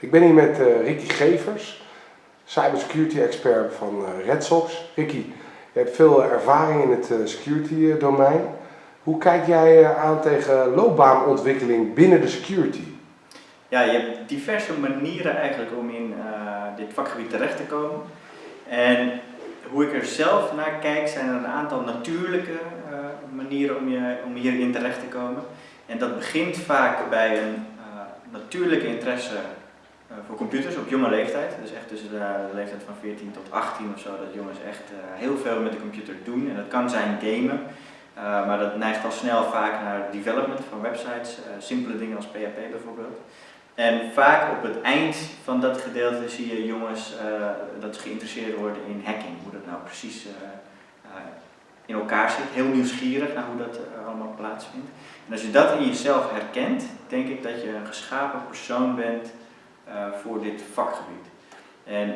Ik ben hier met uh, Ricky Gevers, cybersecurity expert van uh, RedSox. Ricky, je hebt veel ervaring in het uh, security domein. Hoe kijk jij aan tegen loopbaanontwikkeling binnen de security? Ja, je hebt diverse manieren eigenlijk om in dit vakgebied terecht te komen. En hoe ik er zelf naar kijk, zijn er een aantal natuurlijke manieren om, je, om hierin terecht te komen. En dat begint vaak bij een natuurlijke interesse eh, voor computers op jonge leeftijd. Dus echt tussen de, leeftijd van 14 tot 18 of zo, dat jongens echt eh, heel veel met de computer doen. En dat kan zijn gamen, uh, maar dat neigt al snel vaak naar development van websites, simpele dingen als PHP bijvoorbeeld. En vaak op het eind van dat gedeelte zie je jongens dat ze geïnteresseerd worden in hacking, hoe dat nou precies in elkaar zit. Heel nieuwsgierig naar hoe dat allemaal plaatsvindt. En als je dat in jezelf herkent, denk ik dat je een geschapen persoon bent eh, voor dit vakgebied. En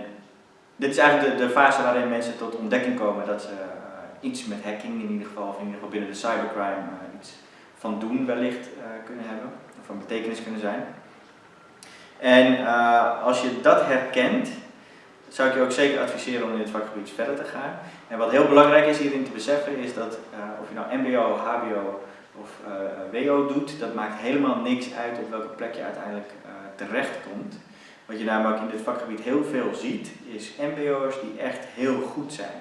dit is eigenlijk de, de, fase waarin mensen tot ontdekking komen dat ze uh, iets met hacking, in ieder geval, in ieder geval binnen de cybercrime, uh, iets van doen wellicht kunnen hebben, of van betekenis kunnen zijn. En als je dat herkent, zou ik je ook zeker adviseren om in dit vakgebied verder te gaan. En wat heel belangrijk is hierin te beseffen is dat of je nou mbo, hbo of wo doet, dat maakt helemaal niks uit op welke plek je uiteindelijk terechtkomt. Wat je namelijk in dit vakgebied heel veel ziet, is mbo'ers die echt heel goed zijn.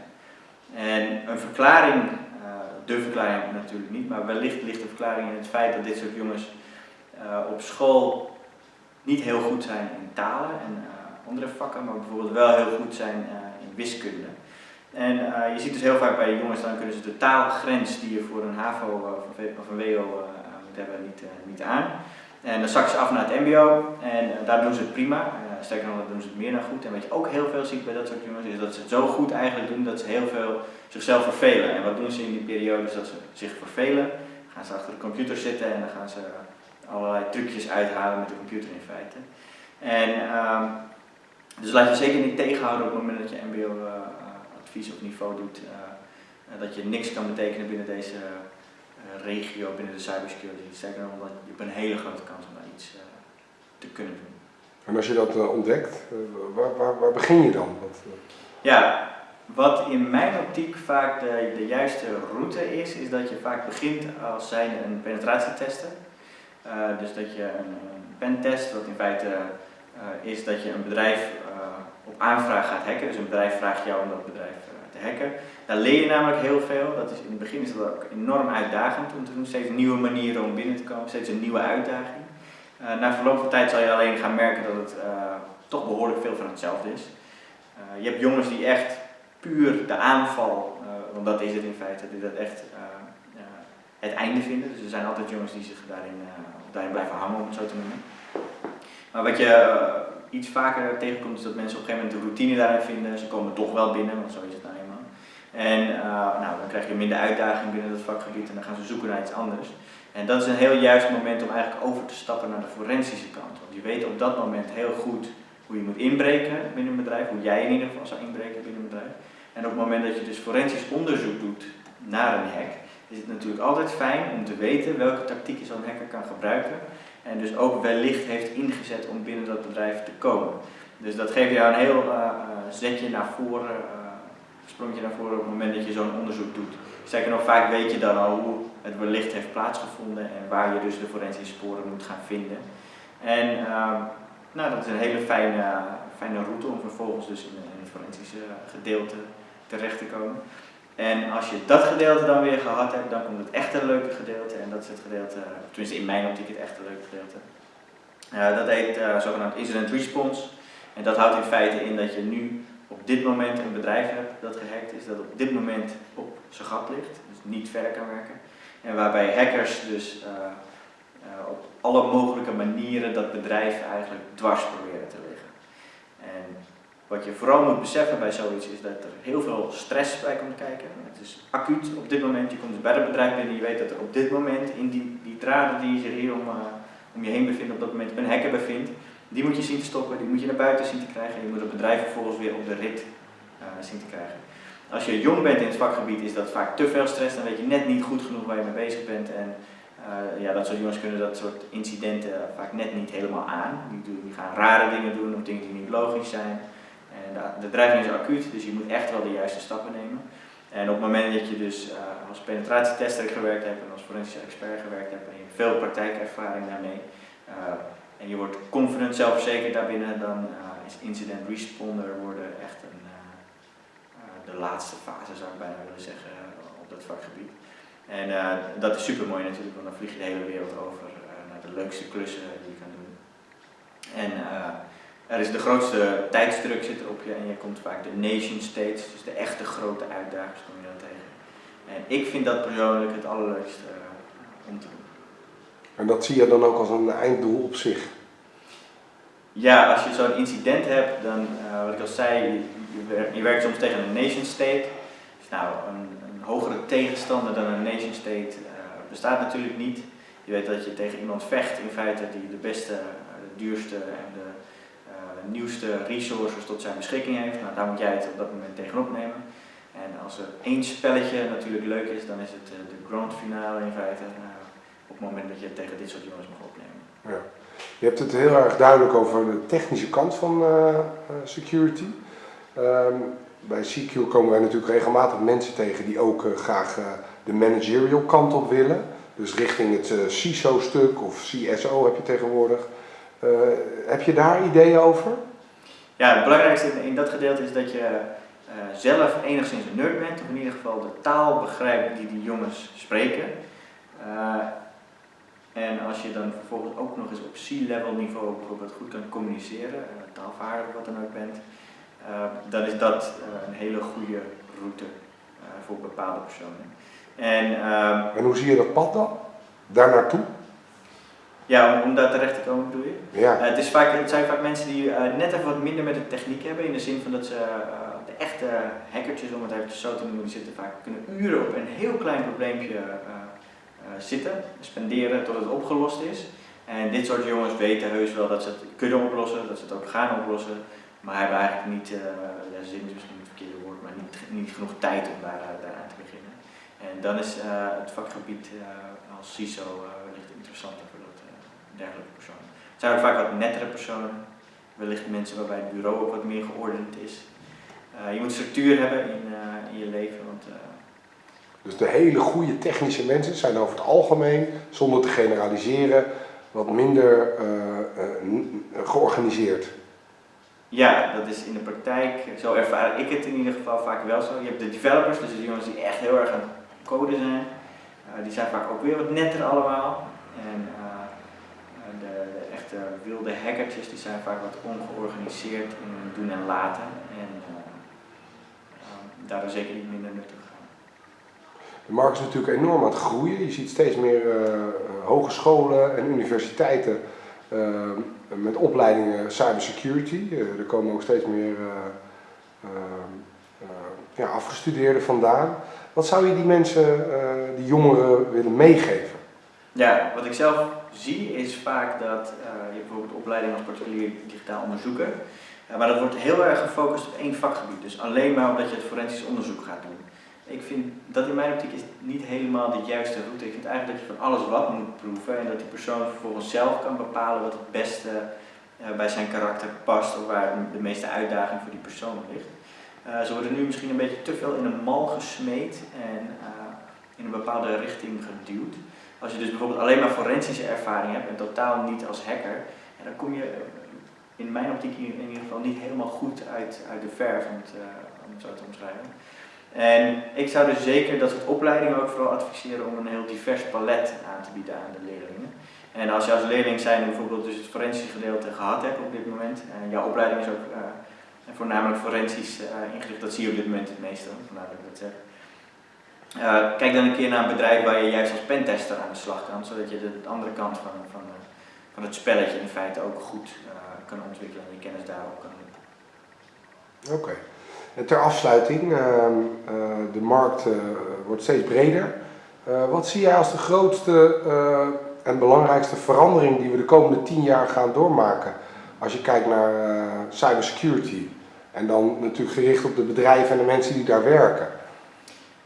En een verklaring, uh, de verklaring natuurlijk niet, maar wellicht ligt de verklaring in het feit dat dit soort jongens uh, op school niet heel goed zijn in talen en uh, andere vakken, maar bijvoorbeeld wel heel goed zijn in wiskunde. En je ziet dus heel vaak bij jongens, dan kunnen ze de taalgrens die je voor een HAVO of een WO moet hebben niet, niet aan. En dan zakken ze af naar het mbo en uh, daar doen ze het prima. Uh, sterker nog, doen ze het meer dan goed. En wat je ook heel veel ziet bij dat soort jongens is dat ze het zo goed eigenlijk doen dat ze heel veel zichzelf vervelen. En wat doen ze in die periode dat ze zich vervelen. Dan gaan ze achter de computer zitten en dan gaan ze allerlei trucjes uithalen met de computer in feite. En um, dus laat je zeker niet tegenhouden op het moment dat je mbo uh, advies of niveau doet. dat je niks kan betekenen binnen deze eh, regio binnen de cybersecurity. Zeker omdat je hebt een hele grote kans om daar iets eh, te kunnen doen. En als je dat eh, ontdekt, waar, waar, waar, begin je dan? Wat, ja, wat in mijn optiek vaak de, de juiste route is, is dat je vaak begint als zijn een penetratietester. Uh, dus dat je een, een pentest, wat in feite uh, is dat je een bedrijf uh, op aanvraag gaat hacken. Dus een bedrijf vraagt jou om dat bedrijf te hacken. Daar leer je namelijk heel veel. Dat is, in het begin is dat ook enorm uitdagend om te doen. Steeds nieuwe manieren om binnen te komen, steeds een nieuwe uitdaging. Uh, na verloop van tijd zal je alleen gaan merken dat het uh, toch behoorlijk veel van hetzelfde is. Uh, je hebt jongens die echt puur de aanval, want dat is het in feite, die dat echt het einde vinden. Dus er zijn altijd jongens die zich daarin, daarin blijven hangen, om het zo te noemen. Maar wat je iets vaker tegenkomt is dat mensen op een gegeven moment de routine daarin vinden. Ze komen toch wel binnen, want zo is het nou. En uh, nou, dan krijg je minder uitdaging binnen het vakgebied en dan gaan ze zoeken naar iets anders. En dat is een heel juist moment om eigenlijk over te stappen naar de forensische kant. Want je weet op dat moment heel goed hoe je moet inbreken binnen een bedrijf, hoe jij in ieder geval zou inbreken binnen een bedrijf. En op het moment dat je dus forensisch onderzoek doet naar een hack, is het natuurlijk altijd fijn om te weten welke tactieken zo'n hacker kan gebruiken. En dus ook wellicht heeft ingezet om binnen dat bedrijf te komen. Dus dat geeft jou een heel uh, zetje naar voren, sprongje naar voren op het moment dat je zo'n onderzoek doet. Zeker nog vaak weet je dan al hoe het wellicht heeft plaatsgevonden en waar je dus de forensische sporen moet gaan vinden. En uh, nou, dat is een hele fijne, fijne route om vervolgens dus in, in het forensische gedeelte terecht te komen. En als je dat gedeelte dan weer gehad hebt, dan komt het echte leuke gedeelte. En dat is het gedeelte, tenminste in mijn optiek het echte leuke gedeelte. Uh, dat heet zogenaamd incident response. En dat houdt in feite in dat je nu op dit moment een bedrijf hebt dat gehackt is, dat op dit moment op zijn gat ligt, dus niet verder kan werken. En waarbij hackers dus uh, op alle mogelijke manieren dat bedrijf eigenlijk dwars proberen te liggen. En wat je vooral moet beseffen bij zoiets is dat er heel veel stress bij komt kijken. Het is acuut op dit moment. Je komt bij het bedrijf binnen en je weet dat er op dit moment in die, die draden die zich hier om, uh, om je heen bevinden, op dat moment een hacker bevindt. Die moet je zien te stoppen, die moet je naar buiten zien te krijgen en je moet het bedrijf vervolgens weer op de rit uh, zien te krijgen. Als je jong bent in het vakgebied is dat vaak te veel stress, dan weet je net niet goed genoeg waar je mee bezig bent en ja, dat soort jongens kunnen dat soort incidenten vaak net niet helemaal aan. Die, doen, die gaan rare dingen doen of dingen die niet logisch zijn. En de, de dreiging is acuut, dus je moet echt wel de juiste stappen nemen. En op het moment dat je dus uh, als penetratietester gewerkt hebt en als forensische expert gewerkt hebt en je veel praktijkervaring daarmee en je wordt confident zelfverzekerd daarbinnen, dan uh, is incident responder worden echt een, de laatste fase zou ik bijna willen zeggen op dat vakgebied. En dat is super mooi natuurlijk, want dan vlieg je de hele wereld over naar de leukste klussen die je kan doen. En er is de grootste tijdsdruk zit op je en je komt vaak de nation states, dus de echte grote uitdagers kom je dan tegen. En ik vind dat persoonlijk het allerleukste om te doen. En dat zie je dan ook als een einddoel op zich? Ja, als je zo'n incident hebt, dan, uh, wat ik al zei, je, werkt soms tegen een nation state. Dus nou, een, een hogere tegenstander dan een nation state uh, bestaat natuurlijk niet. Je weet dat je tegen iemand vecht in feite die de beste, de duurste en de nieuwste resources tot zijn beschikking heeft. Nou, daar moet jij het op dat moment tegenop nemen. En als er één spelletje natuurlijk leuk is, dan is het eh, de grand finale in feite. Het moment dat je tegen dit soort jongens mag opnemen. Ja. Je hebt het heel erg duidelijk over de technische kant van uh, security. Um, bij CQ komen wij natuurlijk regelmatig mensen tegen die ook uh, graag de managerial kant op willen. Dus richting het CISO-stuk of CSO heb je tegenwoordig. Eh, heb je daar ideeën over? Ja, het belangrijkste in dat gedeelte is dat je zelf enigszins een nerd bent, of in ieder geval de taal begrijpt die die jongens spreken. En als je dan vervolgens ook nog eens op C-level niveau bijvoorbeeld goed kan communiceren, taalvaardig of wat dan ook bent, dan is dat een hele goede route voor bepaalde personen. En, ehm, en hoe zie je dat pad dan? Daar naartoe? Ja, om, daar terecht te komen bedoel je? Ja. Het, is vaak, het zijn vaak mensen die net even wat minder met de techniek hebben, in de zin van dat ze de echte hackertjes, om het even zo te noemen, die zitten vaak kunnen uren op een heel klein probleempje zitten, spenderen tot het opgelost is. En dit soort jongens weten heus wel dat ze het kunnen oplossen, dat ze het ook gaan oplossen, maar hebben eigenlijk niet, ja, zin is misschien het verkeerde woord, maar niet, niet genoeg tijd om daar, daaraan te beginnen. En dan is het vakgebied als CISO wellicht interessanter dergelijke personen. Het zijn ook vaak wat nettere personen, wellicht mensen waarbij het bureau ook wat meer geordend is. Uh, je moet structuur hebben in, uh, in je leven. Want, uh... dus de hele goede technische mensen zijn over het algemeen, zonder te generaliseren, wat minder georganiseerd. Ja, dat is in de praktijk, zo ervaar ik het in ieder geval vaak wel zo. Je hebt de developers, dus de jongens die echt heel erg aan het coden zijn. die zijn vaak ook weer wat netter allemaal. En de wilde hackertjes die zijn vaak wat ongeorganiseerd in doen en laten. En daardoor zeker niet minder nuttig. De markt is natuurlijk enorm aan het groeien. Je ziet steeds meer uh, hogescholen en universiteiten met opleidingen cybersecurity. er komen ook steeds meer ja, afgestudeerden vandaan. Wat zou je die mensen, die jongeren willen meegeven? Ja, wat ik zelf zie is vaak dat je bijvoorbeeld opleiding als particulier digitaal onderzoeker, uh, maar dat wordt heel erg gefocust op één vakgebied. Dus alleen maar omdat je het forensisch onderzoek gaat doen. Ik vind dat in mijn optiek is niet helemaal de juiste route. Ik vind eigenlijk dat je van alles wat moet proeven en dat die persoon vervolgens zelf kan bepalen wat het beste uh, bij zijn karakter past of waar de meeste uitdaging voor die persoon ligt. ze worden nu misschien een beetje te veel in een mal gesmeed en in een bepaalde richting geduwd. Als je dus bijvoorbeeld alleen maar forensische ervaring hebt en totaal niet als hacker, dan kom je in mijn optiek in ieder geval niet helemaal goed uit, uit de verf, om het zo te omschrijven. En ik zou dus zeker dat soort opleidingen ook vooral adviseren om een heel divers palet aan te bieden aan de leerlingen. En als je als leerling zijn bijvoorbeeld dus het forensische gedeelte gehad hebt op dit moment, en jouw opleiding is ook uh, voornamelijk forensisch uh, ingericht, dat zie je op dit moment het meeste, vandaar dat ik dat zeg. Kijk dan een keer naar een bedrijf waar je juist als pentester aan de slag kan, zodat je de andere kant van, van, van het spelletje in feite ook goed kan ontwikkelen en je kennis daarop kan doen. Oké. Ter afsluiting, uh, de markt wordt steeds breder. wat zie jij als de grootste en belangrijkste verandering die we de komende tien jaar gaan doormaken? Als je kijkt naar cybersecurity en dan natuurlijk gericht op de bedrijven en de mensen die daar werken.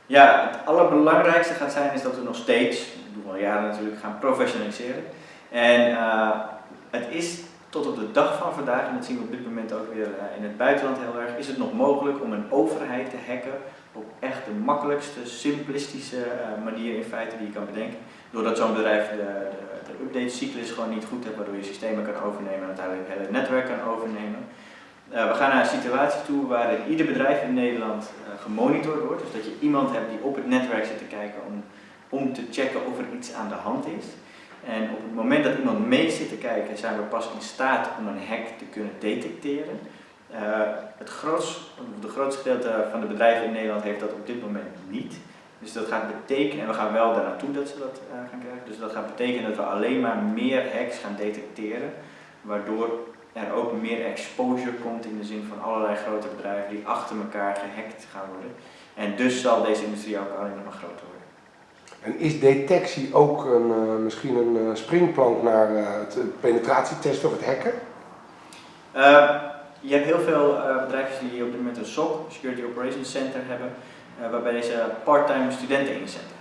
Ja, het allerbelangrijkste gaat zijn is dat we nog steeds, doen we al jaren natuurlijk, gaan professionaliseren. En het is tot op de dag van vandaag, en dat zien we op dit moment ook weer in het buitenland heel erg, is het nog mogelijk om een overheid te hacken op echt de makkelijkste, simplistische manier in feite die je kan bedenken. Doordat zo'n bedrijf de, de, update-cyclus gewoon niet goed heeft, waardoor je systemen kan overnemen en uiteindelijk het hele netwerk kan overnemen. Uh, we gaan naar een situatie toe waarin ieder bedrijf in Nederland gemonitord wordt. Dus dat je iemand hebt die op het netwerk zit te kijken om, om te checken of er iets aan de hand is. En op het moment dat iemand mee zit te kijken, zijn we pas in staat om een hack te kunnen detecteren. Uh, het grootste, de grootste gedeelte van de bedrijven in Nederland heeft dat op dit moment niet. Dus dat gaat betekenen, en we gaan wel daar naartoe dat ze dat uh, gaan krijgen, dus dat gaat betekenen dat we alleen maar meer hacks gaan detecteren, waardoor er ook meer exposure komt in de zin van allerlei grote bedrijven die achter elkaar gehackt gaan worden. En dus zal deze industrie ook alleen nog maar groter worden. En is detectie ook een, uh, misschien een uh, springplank naar uh, het penetratietesten of het hacken? je hebt heel veel bedrijven die op dit moment een SOC, Security Operations Center, hebben, waarbij ze part-time studenten inzetten.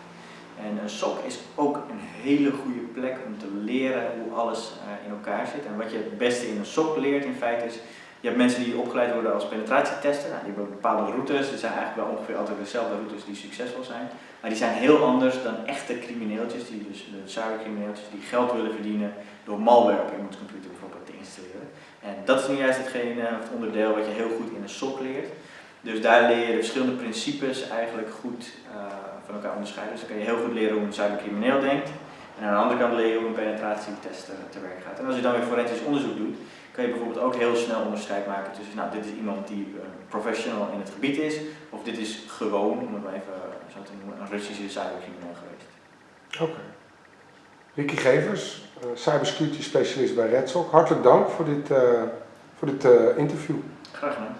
En een SOC is ook een hele goede plek om te leren hoe alles in elkaar zit. En wat je het beste in een SOC leert in feite is, je hebt mensen die opgeleid worden als penetratietester. Nou, die hebben bepaalde routes, er zijn eigenlijk wel ongeveer altijd dezelfde routes die succesvol zijn. Maar die zijn heel anders dan echte crimineeltjes, die dus de cybercrimineeltjes die geld willen verdienen door malware op iemands computer bijvoorbeeld te installeren. En dat is nu juist hetgene, het onderdeel wat je heel goed in een SOC leert. Dus daar leer je de verschillende principes eigenlijk goed uh, van elkaar onderscheiden. Dus dan kan je heel goed leren hoe een cybercrimineel denkt. En aan de andere kant leer je hoe een penetratietester te werk gaat. En als je dan weer forensisch onderzoek doet, kan je bijvoorbeeld ook heel snel onderscheid maken tussen, nou dit is iemand die uh, professional in het gebied is, of dit is gewoon, om het maar even zo te noemen, een Russische cybercrimineel geweest. Oké. Okay. Ricky Gevers, uh, cybersecurity specialist bij Redsock. Hartelijk dank voor dit, voor dit interview. Graag gedaan.